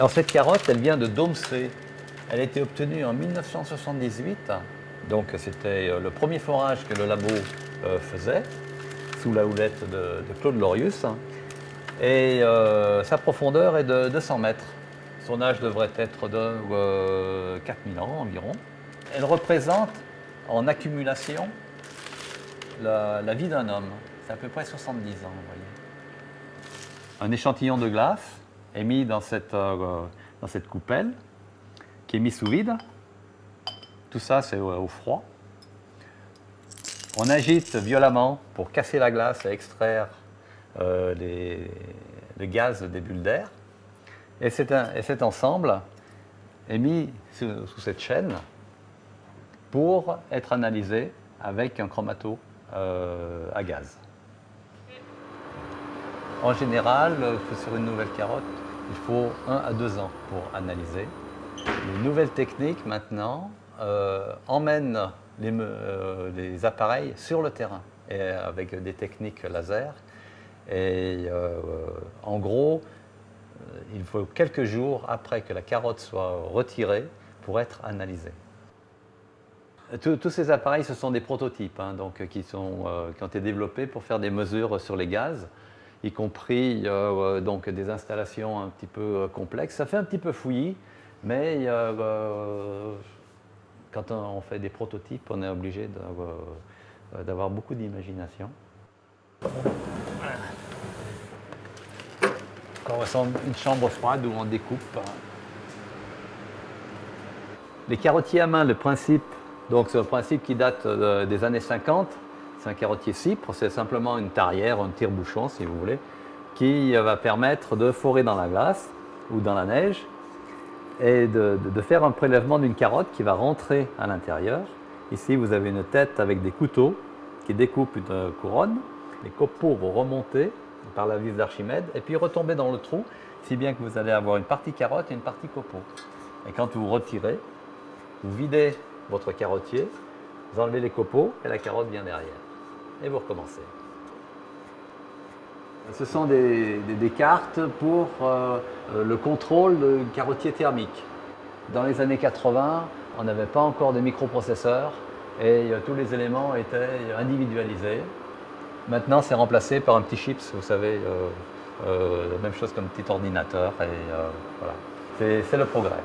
Alors cette carotte, elle vient de Domsé. Elle a été obtenue en 1978. Donc c'était euh, le premier forage que le labo euh, faisait, sous la houlette de, Claude Lorius. Et euh, sa profondeur est de 200 mètres. Son âge devrait être de 4000 ans environ. Elle représente en accumulation la, vie d'un homme. C'est à peu près 70 ans, vous voyez. Un échantillon de glace est mis dans cette, dans cette coupelle qui est mis sous vide. Tout ça, c'est au, froid. On agite violemment pour casser la glace et extraire euh, les, le gaz des bulles d'air. Et, cet ensemble est mis sous, cette chaîne pour être analysé avec un chromato euh, à gaz. En général, sur une nouvelle carotte, il faut un à deux ans pour analyser. Les nouvelles techniques maintenant euh, emmènent euh, les, appareils sur le terrain et avec des techniques laser. Et euh, en gros, il faut quelques jours après que la carotte soit retirée pour être analysée. Tous, ces appareils, ce sont des prototypes hein, donc, qui, sont, qui, ont été développés pour faire des mesures sur les gaz, y compris donc, des installations un petit peu complexes. Ça fait un petit peu fouillis, mais euh, quand on fait des prototypes, on est obligé d'avoir euh, beaucoup d'imagination. On ressemble une chambre froide où on découpe. Les carottiers à main, le principe, donc c'est un principe qui date euh, des années 50. C'est un carottier cypre, c'est simplement une tarière, un tire-bouchon si vous voulez, qui va permettre de forer dans la glace ou dans la neige et de, faire un prélèvement d'une carotte qui va rentrer à l'intérieur. Ici, vous avez une tête avec des couteaux qui découpent une couronne. Les copeaux vont remonter par la vis d'Archimède et puis retomber dans le trou, si bien que vous allez avoir une partie carotte et une partie copeau. Et quand vous retirez, vous videz votre carottier, vous enlevez les copeaux et la carotte vient derrière. Et vous recommencez. Ce sont des, cartes pour euh, le contrôle de carottier thermique. Dans les années 80, on n'avait pas encore de microprocesseurs et euh, tous les éléments étaient individualisés. Maintenant, c'est remplacé par un petit chips, vous savez, euh, la même chose qu'un petit ordinateur. Et voilà, c'est le progrès.